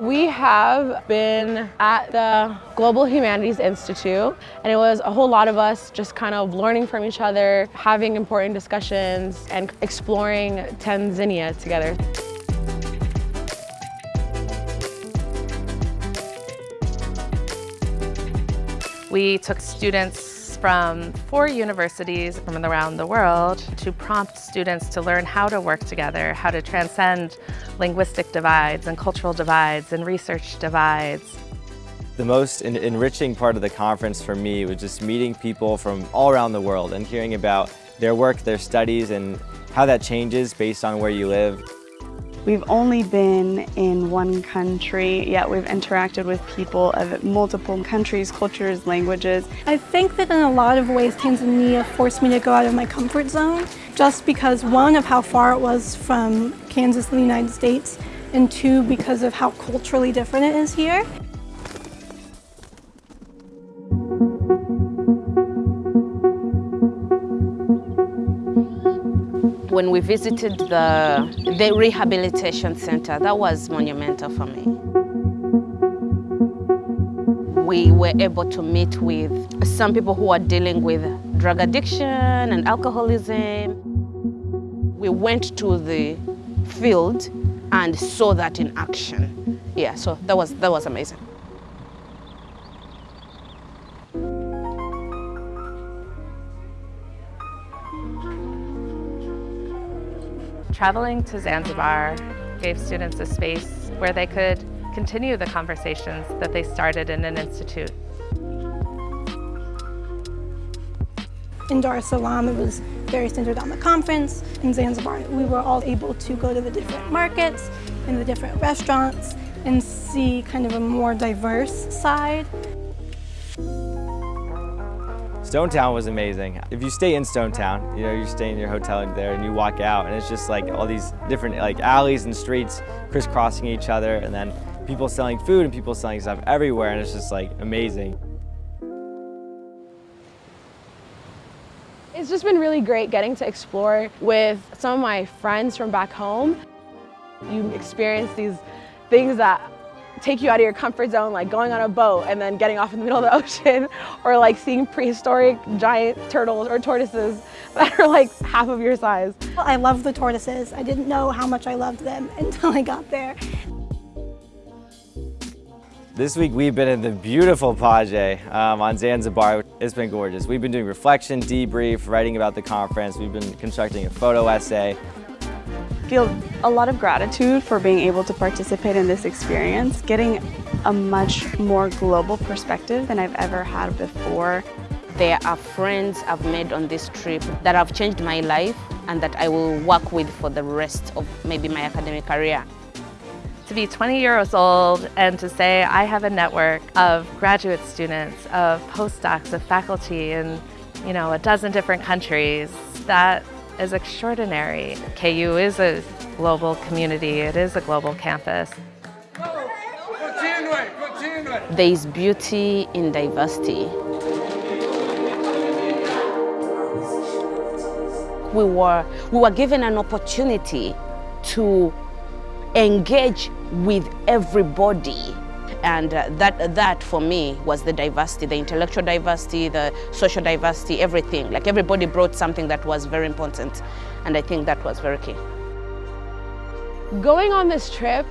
We have been at the Global Humanities Institute and it was a whole lot of us just kind of learning from each other, having important discussions and exploring Tanzania together. We took students from four universities from around the world to prompt students to learn how to work together, how to transcend linguistic divides and cultural divides and research divides. The most enriching part of the conference for me was just meeting people from all around the world and hearing about their work, their studies, and how that changes based on where you live. We've only been in one country, yet we've interacted with people of multiple countries, cultures, languages. I think that in a lot of ways Tanzania forced me to go out of my comfort zone just because one of how far it was from Kansas and the United States and two because of how culturally different it is here. When we visited the, the rehabilitation center, that was monumental for me. We were able to meet with some people who are dealing with drug addiction and alcoholism. We went to the field and saw that in action. Yeah, so that was, that was amazing. Traveling to Zanzibar gave students a space where they could continue the conversations that they started in an institute. In Dar es Salaam, it was very centered on the conference. In Zanzibar, we were all able to go to the different markets and the different restaurants and see kind of a more diverse side. Stonetown was amazing. If you stay in Stonetown, you know, you stay in your hotel there and you walk out and it's just like all these different like alleys and streets crisscrossing each other and then people selling food and people selling stuff everywhere and it's just like amazing. It's just been really great getting to explore with some of my friends from back home. You experience these things that take you out of your comfort zone, like going on a boat and then getting off in the middle of the ocean, or like seeing prehistoric giant turtles or tortoises that are like half of your size. I love the tortoises. I didn't know how much I loved them until I got there. This week we've been in the beautiful Paje um, on Zanzibar. It's been gorgeous. We've been doing reflection, debrief, writing about the conference. We've been constructing a photo essay feel a lot of gratitude for being able to participate in this experience, getting a much more global perspective than I've ever had before. There are friends I've made on this trip that have changed my life and that I will work with for the rest of maybe my academic career. To be 20 years old and to say I have a network of graduate students, of postdocs, of faculty in you know, a dozen different countries, that is extraordinary. KU is a global community, it is a global campus. There is beauty in diversity. We were, we were given an opportunity to engage with everybody and uh, that, that for me was the diversity, the intellectual diversity, the social diversity, everything. Like everybody brought something that was very important. And I think that was very key. Going on this trip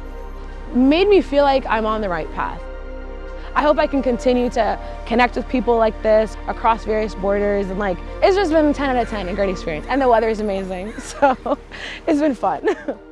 made me feel like I'm on the right path. I hope I can continue to connect with people like this across various borders and like, it's just been 10 out of 10, a great experience. And the weather is amazing, so it's been fun.